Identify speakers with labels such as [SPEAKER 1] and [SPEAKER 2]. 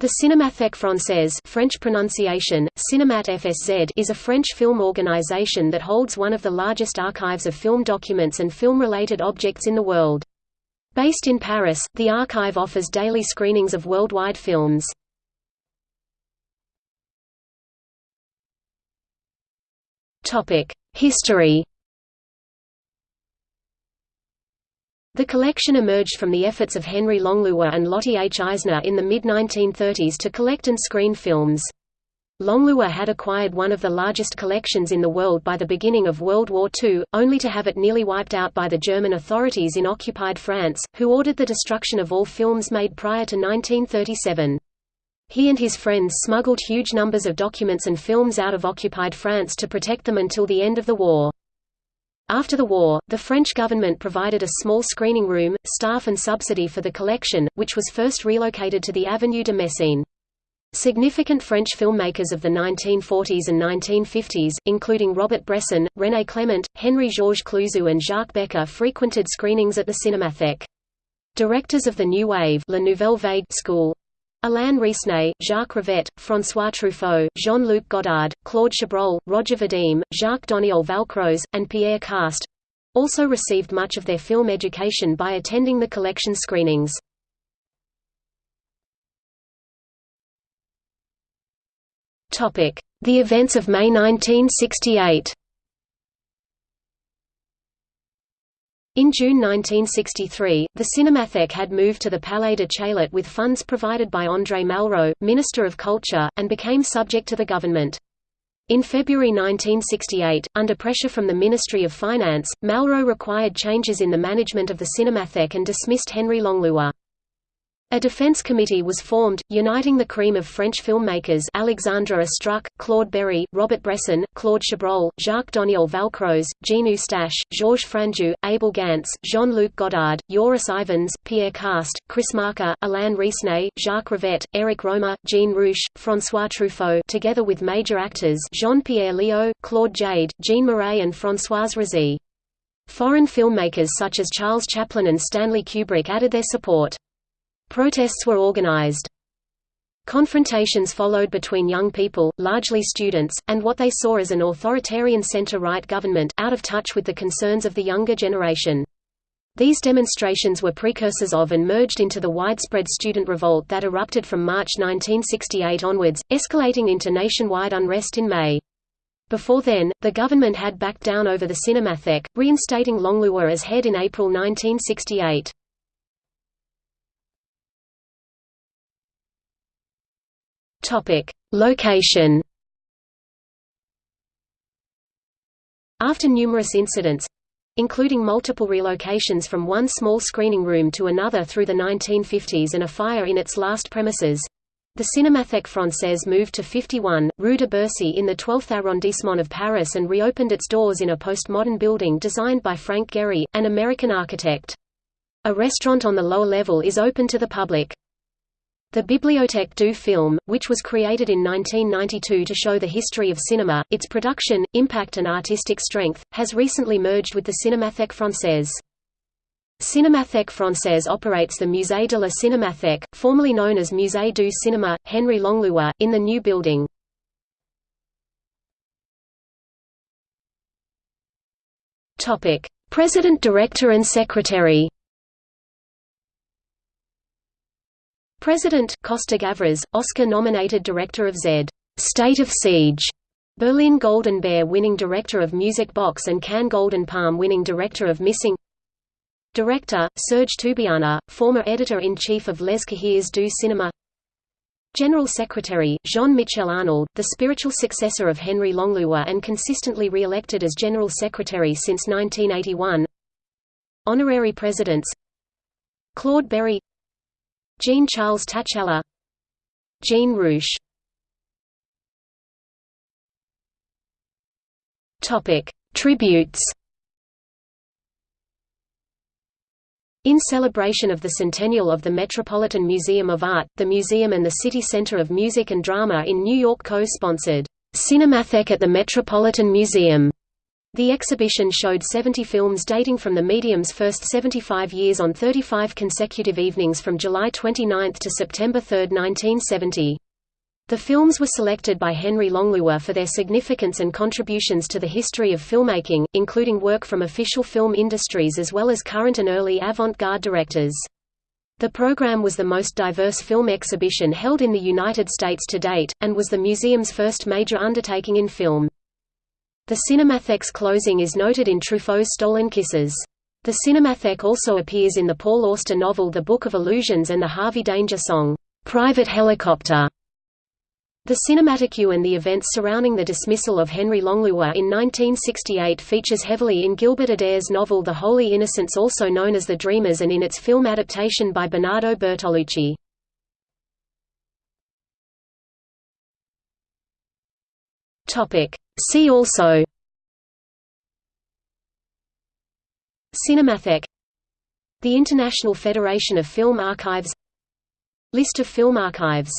[SPEAKER 1] The Cinémathèque Française French pronunciation, Cinémat FSZ is a French film organization that holds one of the largest archives of film documents and film-related objects in the world. Based in Paris, the archive offers daily screenings of worldwide films. History The collection emerged from the efforts of Henri Langlois and Lotte H. Eisner in the mid-1930s to collect and screen films. Langlois had acquired one of the largest collections in the world by the beginning of World War II, only to have it nearly wiped out by the German authorities in occupied France, who ordered the destruction of all films made prior to 1937. He and his friends smuggled huge numbers of documents and films out of occupied France to protect them until the end of the war. After the war, the French government provided a small screening room, staff and subsidy for the collection, which was first relocated to the Avenue de Messine. Significant French filmmakers of the 1940s and 1950s, including Robert Bresson, René Clément, Henri-Georges Clouzot and Jacques Becker frequented screenings at the Cinémathèque. Directors of the New Wave La Nouvelle Vague school Alain Resnais, Jacques Rivette, François Truffaut, Jean-Luc Godard, Claude Chabrol, Roger Vadim, Jacques Doniol Valcroze, and Pierre Kast also received much of their film education by attending the collection screenings. The events of May 1968 In June 1963, the Cinémathèque had moved to the Palais de Chaillot with funds provided by André Malraux, Minister of Culture, and became subject to the government. In February 1968, under pressure from the Ministry of Finance, Malraux required changes in the management of the Cinémathèque and dismissed Henri Langlois. A defense committee was formed, uniting the cream of French filmmakers Alexandre Astruc, Claude Berri, Robert Bresson, Claude Chabrol, Jacques Doniol Valcroze, Jean Eustache, Georges Franju, Abel Gance, Jean-Luc Godard, Joris Ivens, Pierre Kast, Chris Marker, Alain Resnais, Jacques Rivette, Éric Rohmer, Jean Rouch, François Truffaut together with major actors Jean-Pierre Léaud, Claude Jade, Jean Marais and Françoise Rizzi. Foreign filmmakers such as Charles Chaplin and Stanley Kubrick added their support. Protests were organized. Confrontations followed between young people, largely students, and what they saw as an authoritarian center-right government, out of touch with the concerns of the younger generation. These demonstrations were precursors of and merged into the widespread student revolt that erupted from March 1968 onwards, escalating into nationwide unrest in May. Before then, the government had backed down over the Cinémathèque, reinstating Langlois as head in April 1968. Topic: Location. After numerous incidents, including multiple relocations from one small screening room to another through the 1950s and a fire in its last premises, the Cinémathèque Française moved to 51, Rue de Bercy in the 12th arrondissement of Paris and reopened its doors in a postmodern building designed by Frank Gehry, an American architect. A restaurant on the lower level is open to the public. The Bibliothèque du Film, which was created in 1992 to show the history of cinema, its production, impact and artistic strength, has recently merged with the Cinémathèque Française. Cinémathèque Française operates the Musée de la Cinémathèque, formerly known as Musée du Cinéma, Henri Langlois, in the new building. President Director and Secretary President Costa Gavras, Oscar-nominated director of Z. State of Siege, Berlin Golden Bear winning director of Music Box and Cannes Golden Palm winning director of Missing. Director, Serge Toubiana, former editor-in-chief of Les Cahiers du Cinéma. General Secretary, Jean-Michel Arnold, the spiritual successor of Henri Langlois and consistently re-elected as General Secretary since 1981 Honorary Presidents. Claude Berri Jean-Charles Tacchella Jean Rouch Tributes. In celebration of the centennial of the Metropolitan Museum of Art, the museum and the City Center of Music and Drama in New York co-sponsored, "'Cinémathèque at the Metropolitan Museum' The exhibition showed 70 films dating from the medium's first 75 years on 35 consecutive evenings from July 29 to September 3, 1970. The films were selected by Henri Langlois for their significance and contributions to the history of filmmaking, including work from official film industries as well as current and early avant-garde directors. The program was the most diverse film exhibition held in the United States to date, and was the museum's first major undertaking in film. The Cinematheque's closing is noted in Truffaut's Stolen Kisses. The Cinematheque also appears in the Paul Auster novel The Book of Illusions and the Harvey Danger song, "'Private Helicopter' The Cinematheque and the events surrounding the dismissal of Henri Langlois in 1968 features heavily in Gilbert Adair's novel The Holy Innocents also known as The Dreamers and in its film adaptation by Bernardo Bertolucci. See also. Cinematheque The International Federation of Film Archives. List of film archives